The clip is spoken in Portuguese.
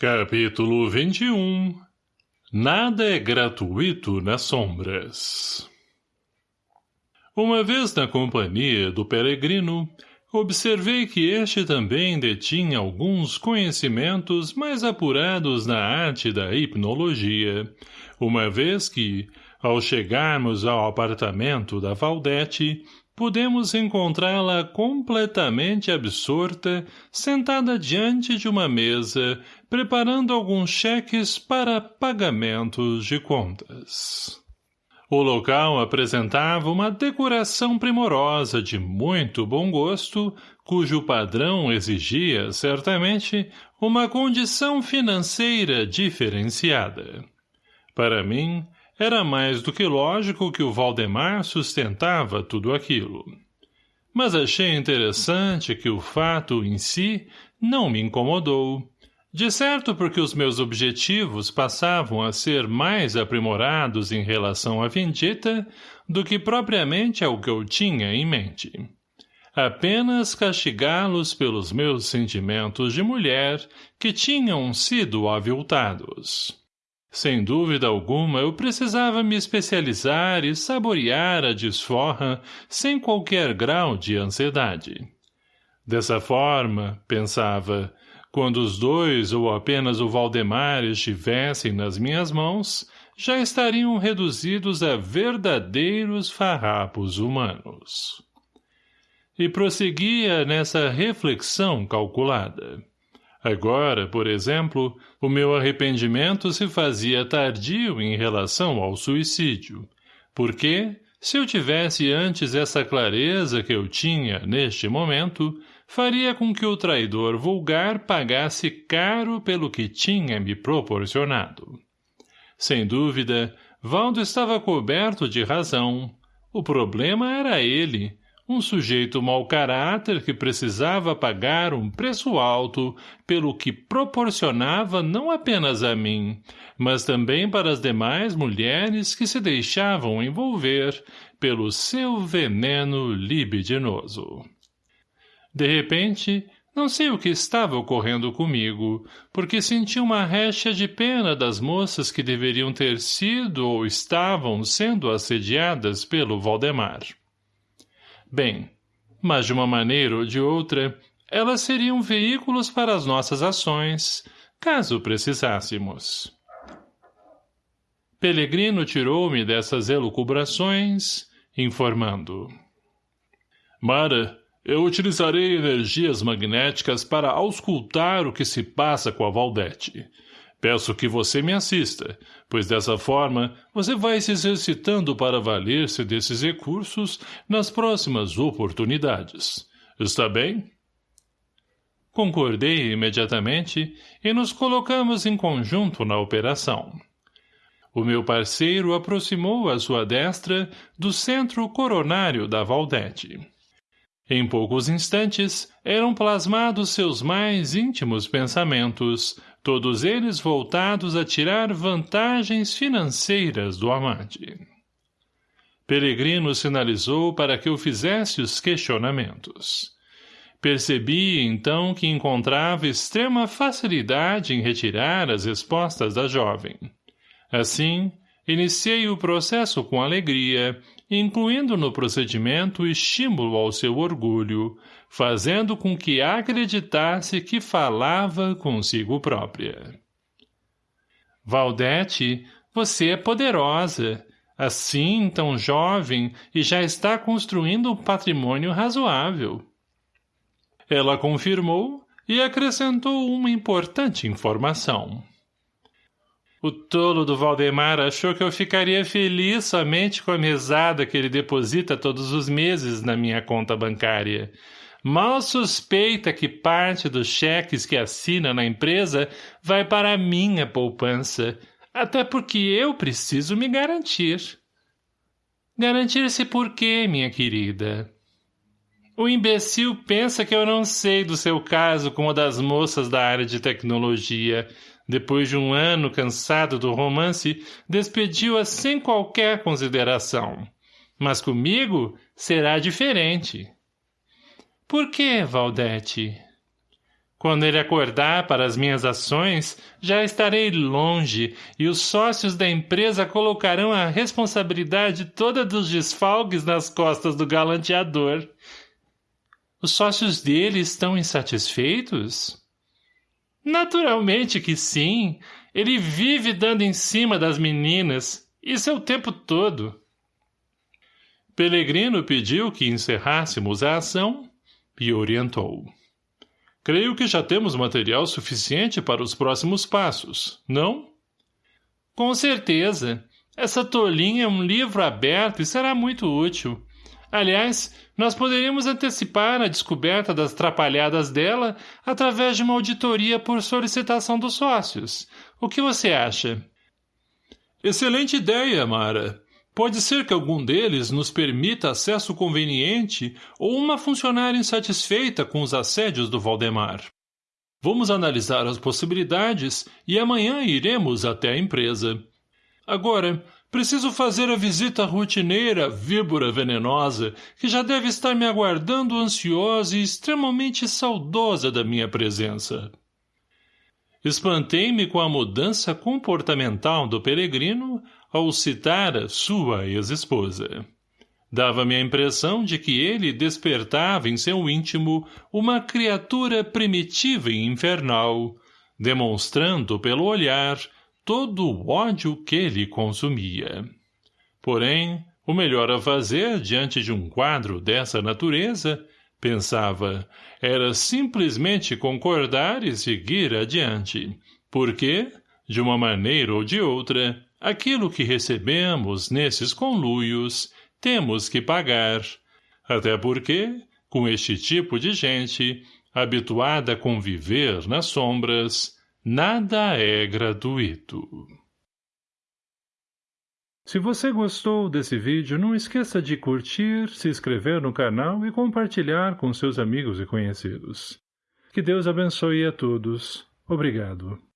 Capítulo 21 Nada é gratuito nas sombras. Uma vez na companhia do peregrino, observei que este também detinha alguns conhecimentos mais apurados na arte da hipnologia, uma vez que, ao chegarmos ao apartamento da Valdete, pudemos encontrá-la completamente absorta, sentada diante de uma mesa, preparando alguns cheques para pagamentos de contas. O local apresentava uma decoração primorosa de muito bom gosto, cujo padrão exigia, certamente, uma condição financeira diferenciada. Para mim, era mais do que lógico que o Valdemar sustentava tudo aquilo. Mas achei interessante que o fato em si não me incomodou. De certo porque os meus objetivos passavam a ser mais aprimorados em relação à vendita do que propriamente ao que eu tinha em mente. Apenas castigá-los pelos meus sentimentos de mulher que tinham sido aviltados. Sem dúvida alguma, eu precisava me especializar e saborear a desforra sem qualquer grau de ansiedade. Dessa forma, pensava, quando os dois ou apenas o Valdemar estivessem nas minhas mãos, já estariam reduzidos a verdadeiros farrapos humanos. E prosseguia nessa reflexão calculada. Agora, por exemplo, o meu arrependimento se fazia tardio em relação ao suicídio, porque, se eu tivesse antes essa clareza que eu tinha neste momento, faria com que o traidor vulgar pagasse caro pelo que tinha me proporcionado. Sem dúvida, Valdo estava coberto de razão. O problema era ele, um sujeito mau caráter que precisava pagar um preço alto pelo que proporcionava não apenas a mim, mas também para as demais mulheres que se deixavam envolver pelo seu veneno libidinoso. De repente, não sei o que estava ocorrendo comigo, porque senti uma recha de pena das moças que deveriam ter sido ou estavam sendo assediadas pelo Valdemar. Bem, mas de uma maneira ou de outra, elas seriam veículos para as nossas ações, caso precisássemos. Pelegrino tirou-me dessas elucubrações, informando. Mara, eu utilizarei energias magnéticas para auscultar o que se passa com a Valdete. Peço que você me assista, pois dessa forma você vai se exercitando para valer-se desses recursos nas próximas oportunidades. Está bem? Concordei imediatamente e nos colocamos em conjunto na operação. O meu parceiro aproximou a sua destra do centro coronário da Valdete. Em poucos instantes, eram plasmados seus mais íntimos pensamentos, todos eles voltados a tirar vantagens financeiras do amante. Peregrino sinalizou para que eu fizesse os questionamentos. Percebi, então, que encontrava extrema facilidade em retirar as respostas da jovem. Assim, iniciei o processo com alegria incluindo no procedimento estímulo ao seu orgulho, fazendo com que acreditasse que falava consigo própria. Valdete, você é poderosa, assim tão jovem e já está construindo um patrimônio razoável. Ela confirmou e acrescentou uma importante informação. O tolo do Valdemar achou que eu ficaria feliz somente com a mesada que ele deposita todos os meses na minha conta bancária. Mal suspeita que parte dos cheques que assina na empresa vai para a minha poupança, até porque eu preciso me garantir. Garantir-se por quê, minha querida? O imbecil pensa que eu não sei do seu caso com uma das moças da área de tecnologia, depois de um ano cansado do romance, despediu-a sem qualquer consideração. Mas comigo será diferente. Por que, Valdete? Quando ele acordar para as minhas ações, já estarei longe e os sócios da empresa colocarão a responsabilidade toda dos desfalques nas costas do galanteador. Os sócios dele estão insatisfeitos? Naturalmente que sim. Ele vive dando em cima das meninas. Isso é o tempo todo. Pelegrino pediu que encerrássemos a ação e orientou. Creio que já temos material suficiente para os próximos passos, não? Com certeza. Essa tolinha é um livro aberto e será muito útil. Aliás, nós poderíamos antecipar a descoberta das trapalhadas dela através de uma auditoria por solicitação dos sócios. O que você acha? Excelente ideia, Mara. Pode ser que algum deles nos permita acesso conveniente ou uma funcionária insatisfeita com os assédios do Valdemar. Vamos analisar as possibilidades e amanhã iremos até a empresa. Agora, preciso fazer a visita rotineira víbora venenosa que já deve estar me aguardando ansiosa e extremamente saudosa da minha presença. Espantei-me com a mudança comportamental do peregrino ao citar a sua ex-esposa. Dava-me a impressão de que ele despertava em seu íntimo uma criatura primitiva e infernal, demonstrando pelo olhar todo o ódio que lhe consumia. Porém, o melhor a fazer diante de um quadro dessa natureza, pensava, era simplesmente concordar e seguir adiante, porque, de uma maneira ou de outra, Aquilo que recebemos nesses conluios temos que pagar, até porque, com este tipo de gente, habituada a conviver nas sombras, nada é gratuito. Se você gostou desse vídeo, não esqueça de curtir, se inscrever no canal e compartilhar com seus amigos e conhecidos. Que Deus abençoe a todos. Obrigado.